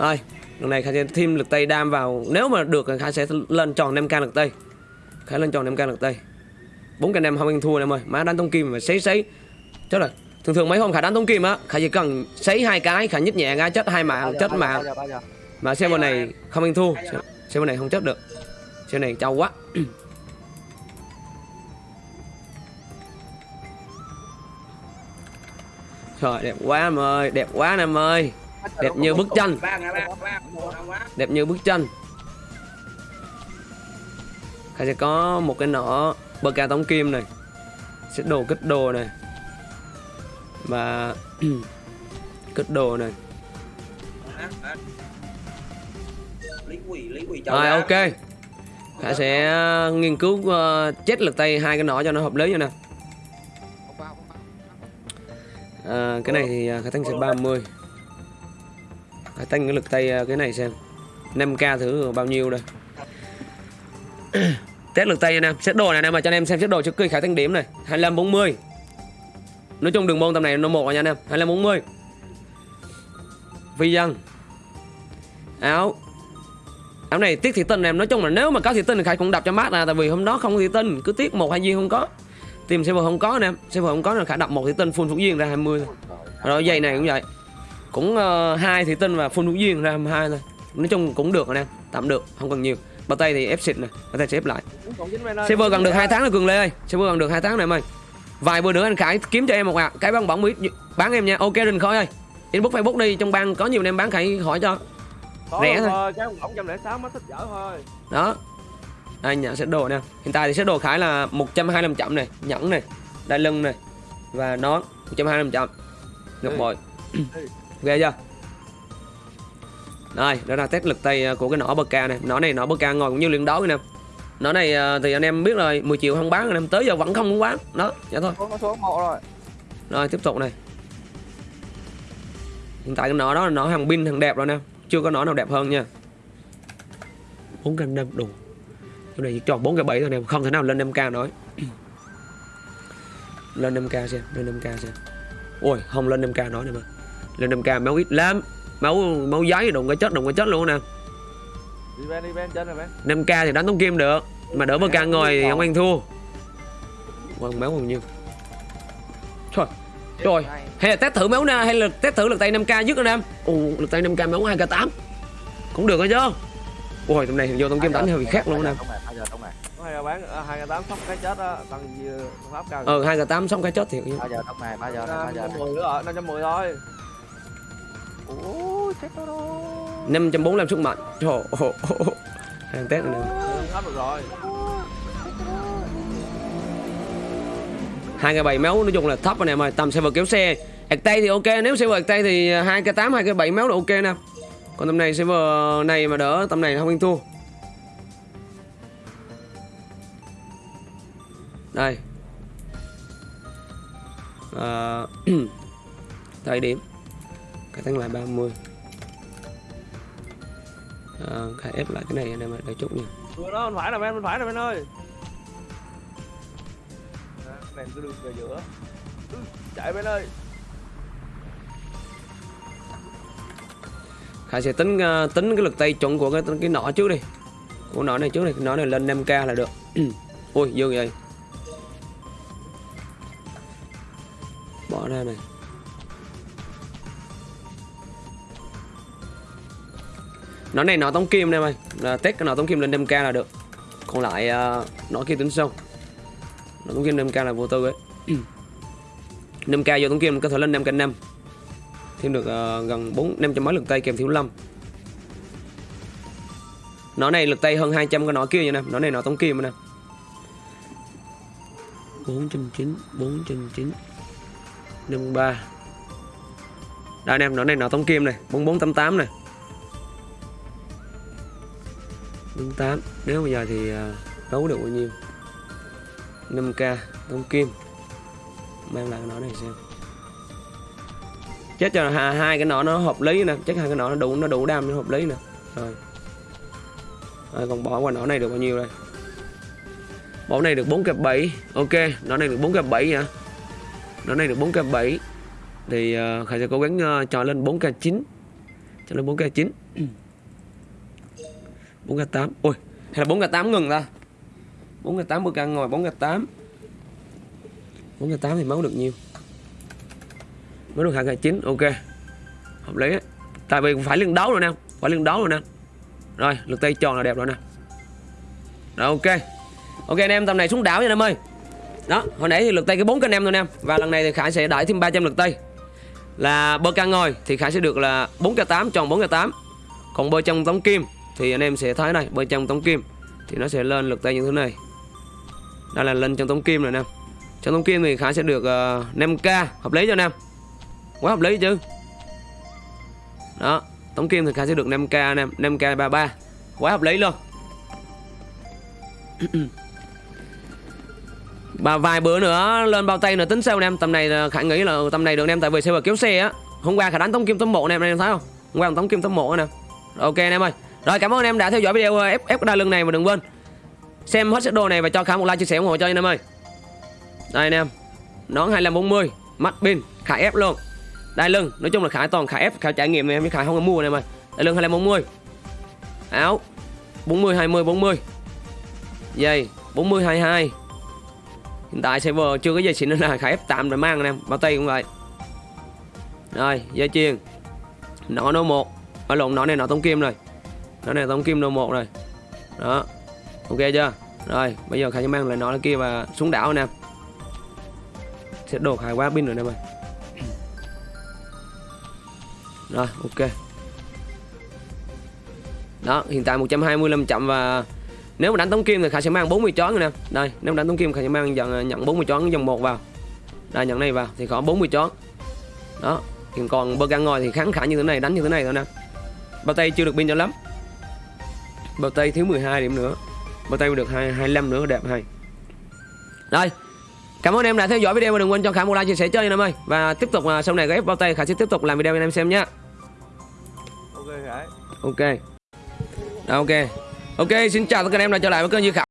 Rồi, lần này Khải sẽ thêm lực tay đam vào. Nếu mà được thì Khải sẽ lên tròn 5k lực tay Khải lên tròn 5k lực tay 4k năm không ăn thua em ơi. Má đánh tông kim mà sấy sấy. Chết rồi. Thường thường mấy hôm Khải đánh tông kim á Khải chỉ cần sấy hai cái Khải nhích nhẹ ra chết hai mạng chết mạng? Mà xe bên này không ăn thua. Xe bên này không chết được. Xe này trâu quá. Trời đẹp quá em ơi. Đẹp quá em ơi Đẹp như bức tranh. Đẹp như bức tranh. Khải sẽ có một cái nỏ bơ ca tống kim này. Sẽ đồ kích đồ này. Và Kích đồ này. Rồi ok. Khải sẽ nghiên cứu uh, chết lực tay hai cái nỏ cho nó hợp lý nè. Không vào. à, Cái này thì à, Khải tăng sẽ 30 Khải tăng cái lực tay à, cái này xem. 5k thứ bao nhiêu đây? Test lực tay nha em xét đồ này em mà cho anh em xem xét đồ trước cây Khải tăng điểm này. 25 40 Nói chung đường môn tầm này nó một rồi nha anh em. 25 40 Vi dân Áo. Áo này tiếc thị tinh em. Nói chung là nếu mà có thị tinh thì Khải cũng đập cho mát ra Tại vì hôm đó không có thị tinh, Cứ tiếc một hai viên không có. Tìm server không có nè em Server không có là Khải đập một thị tinh full thủ viên ra 20 Rồi dây này cũng vậy. Cũng uh, hai thị tinh và full thủ viên ra 22 thôi. Nói chung cũng được rồi nè Tạm được không cần nhiều. Bao tay thì ép xịt này Bao tay sẽ ép lại. Server gần được 2 tháng rồi Cường Lê ơi. Server gần được 2 tháng này em ơi. Vài bữa nữa anh Khải kiếm cho em một ạ. Cái băng bỏng mỹ bán em nha. Ok Rình Khôi ơi. Inbox Facebook đi trong bang có nhiều anh em bán Khải hỏi cho. Có rẻ thôi. Cái ổng trăm lẻ sáu mới thích dở thôi. Đó. Anh nhận set đồ nè. Hiện tại thì set đồ Khải là 125 chậm này Nhẫn này Đai lưng này Và nón 125 chậm. Ngọc Ừ. Ghê chưa? Đây đó là test lực tay của cái nỏ bơ ca này Nỏ này nỏ bơ ca ngồi cũng như luyện đấu nè. Nỏ này ờ, thì anh em biết rồi 10 triệu không bán anh em tới giờ vẫn không muốn bán. Đó vậy thôi. Rồi. Rồi tiếp tục này. Hiện tại cái nỏ đó là nỏ hàng pin hàng đẹp rồi nè. Chưa có nỏ nào đẹp hơn nha. 4 k 5 đủ Chỗ này chỉ tròn 4 k 7 thôi nè Không thể nào lên 5k nói Lên 5k xem Lên 5k xem. Ôi không lên 5k nói nè mà Lên 5k máu ít lắm. Máu máu giấy đụng cái chết đụng cái chết luôn nè. Đi bên, đi bên, trên rồi bên. 5k thì đánh tống kim được Mà đỡ bơ ca ngồi thì ông anh thua Quăng máu bao nhiêu Trời Trời. Này. hay là test thử máu na hay là test thử lực tay 5k dứt anh em ồ lực tay 5k máu 2k8 cũng được rồi chứ. Ôi tầm này vô tông kim đánh hơi khác luôn là bán à, hai cái tám sóc cái chết á, tăng pháp cao. ờ 2k8 xong cái chết thiệt Bao giờ tông này, bao giờ bao giờ này. 510 nữa rồi, 510 thôi. 545 sức mạnh. Trời ơi, ồ, ồ, ồ. hàng test này nè được rồi. 2k7 máu nói chung là thấp anh em ơi tầm server kéo xe. Ạc tay thì ok nếu server ạc tay thì 2k8 2k7 máu là ok nè. Còn tầm này server này mà đỡ tầm này không ăn thua đây. À, thời điểm cái tăng lại 30 à, khai ép lại cái này anh em đợi chút nha Vừa đó, bên phải là bên, bên phải là bên ơi. À, Này cứ đường về giữa. Ừ, Chạy bên ơi. Khải sẽ tính ờ, tính cái lực tay chuẩn của cái cái nỏ trước đi của nỏ này trước đi cái nỏ này lên 5k là được ui dư vậy bỏ ra này nó này nó tống kim đây mày. Là test cái nó tống kim lên 5k là được. Còn lại uh, nó kia tính sâu nó tống kim 5k là vô tư ấy. 5k vô tống kim có thể lên 5k 5 thêm được uh, gần bốn năm trăm mấy lực tay kèm thiếu lâm. Nó này lực tay hơn 200 cái nó kia nha nè. Nó này nó tống kim nè. 490 490 53 đây anh em nó này nó tống kim này. 4488 này. 48 nếu bây giờ thì à, đấu được bao nhiêu? 5k tống kim. Mang lại cái nó này xem. Chết cho hai, hai cái nọ nó hợp lý nè. Chắc hai cái nọ nó đủ nó đủ đam nó hợp lý nè. Rồi. Rồi còn bỏ qua nọ này được bao nhiêu đây? Bỏ này được 4 kẹp 7 ok nọ này được 4 kẹp 7 hả? Nọ này được 4 kẹp 7 thì uh, khải sẽ cố gắng uh, cho lên 4 k 9 cho lên 4k9 4k8 ui hay là 4k8 ngừng ta. 4k8 bơ ngồi 4k8 4k8 thì máu được nhiều. Máu được 2k9 ok. Hợp lý á. tại vì phải liên đấu rồi nè, phải liên đấu rồi nè. Rồi lực tay tròn là đẹp rồi nè. Rồi, ok. Ok, anh em, tầm này xuống đảo nha anh em ơi. Đó, hồi nãy thì lực tay cái 4 anh em thôi anh em và lần này thì khải sẽ đẩy thêm 300 lực tay. Là bơ ca ngồi thì khải sẽ được là 4k8 tròn 4k8 còn bơ trong tống kim thì anh em sẽ thấy này bên trong tống kim thì nó sẽ lên lực tay như thế này. Đây là lên trong tống kim rồi nè. Trong tống kim thì khải sẽ được ờ, uh, 5k hợp lý cho anh em? Quá hợp lý chứ. Đó tống kim thì khải sẽ được 5k anh em 5k 33 quá hợp lý luôn. Và vài bữa nữa lên bao tay nữa tính sao anh em? Tầm này Khả khải nghĩ là ừ, tầm này được anh em tại vì xe kéo xe á. Hôm qua Khả đánh tống kim tấm một anh em anh em thấy không? Hôm qua tống kim tấm một nè. Ok anh em ơi rồi, cảm ơn anh em đã theo dõi video ờ, ép ép đa lưng này và đừng quên xem hết sức đồ này và cho khải một like chia sẻ ủng hộ cho anh em ơi. Đây anh em, nón 2540 mắt pin, Khả ép luôn. Đai lưng, nói chung là Khả toàn Khả ép, Khả trải nghiệm này em với khải không có mua này ơi. đai lưng 2540 áo 40 20 40 dây 40 22 hiện tại server chưa có dây xịn nên là Khả ép tạm rồi mang anh em, bao tay cũng vậy. Rồi, dây chuyền nọ nó một. Ở lộn nọ này nọ tống kim rồi đó này tổng kim đầu một rồi. Đó. Ok chưa? Rồi, bây giờ khải sẽ mang lại nó kia và xuống đảo nè. Sẽ đột hai quá pin rồi nè em ơi rồi, ok. Đó, hiện tại 125 chậm và nếu mà đánh tống kim thì khải sẽ mang 40 chón nè. Đây, nếu mà đánh tống kim, khải sẽ mang dần nhận 40 chón dòng một vào. Đây, nhận này vào thì có 40 chón đó, hiện còn bơ gan ngồi thì kháng khả như thế này, đánh như thế này thôi nè. Bao tay chưa được pin cho lắm bao tay thiếu 12 điểm nữa. Bao tay được 2, 25 nữa đẹp hay. Rồi cảm ơn em đã theo dõi video và đừng quên cho khải một like chia sẻ chơi anh em ơi. Và tiếp tục à, sau này ghép bao tay khải sẽ tiếp tục làm video anh em xem nhé ok ok. Ok. Ok xin chào tất cả anh em đã trở lại với kênh Như Khải